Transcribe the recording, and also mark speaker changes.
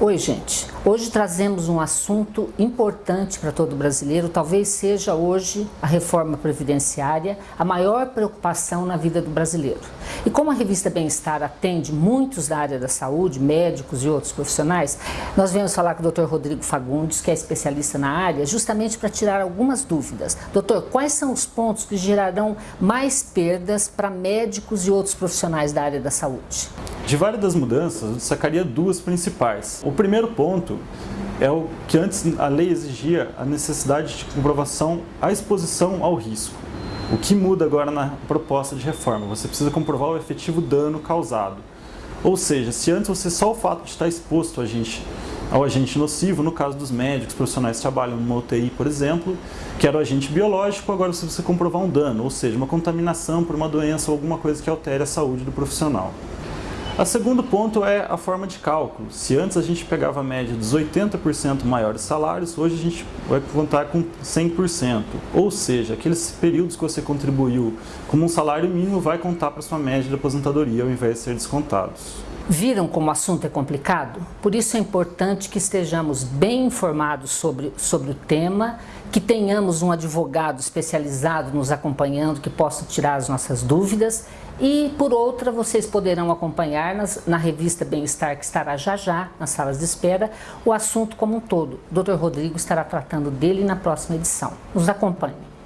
Speaker 1: Oi, gente. Hoje trazemos um assunto importante para todo brasileiro, talvez seja hoje a reforma previdenciária a maior preocupação na vida do brasileiro. E como a revista Bem-Estar atende muitos da área da saúde, médicos e outros profissionais, nós viemos falar com o Dr. Rodrigo Fagundes, que é especialista na área, justamente para tirar algumas dúvidas. Doutor, quais são os pontos que gerarão mais perdas para médicos e outros profissionais da área da saúde?
Speaker 2: De várias das mudanças, eu destacaria duas principais. O primeiro ponto é o que antes a lei exigia a necessidade de comprovação à exposição ao risco. O que muda agora na proposta de reforma? Você precisa comprovar o efetivo dano causado. Ou seja, se antes você só o fato de estar exposto a gente, ao agente nocivo, no caso dos médicos, profissionais que trabalham numa UTI, por exemplo, que era o agente biológico, agora você precisa comprovar um dano, ou seja, uma contaminação por uma doença ou alguma coisa que altere a saúde do profissional. O segundo ponto é a forma de cálculo. Se antes a gente pegava a média dos 80% maiores salários, hoje a gente vai contar com 100%. Ou seja, aqueles períodos que você contribuiu como um salário mínimo vai contar para sua média de aposentadoria ao invés de ser descontados.
Speaker 1: Viram como o assunto é complicado? Por isso é importante que estejamos bem informados sobre, sobre o tema, que tenhamos um advogado especializado nos acompanhando que possa tirar as nossas dúvidas e, por outra, vocês poderão acompanhar nas, na revista Bem-Estar, que estará já já nas salas de espera, o assunto como um todo. O Dr. Rodrigo estará tratando dele na próxima edição. Nos acompanhe.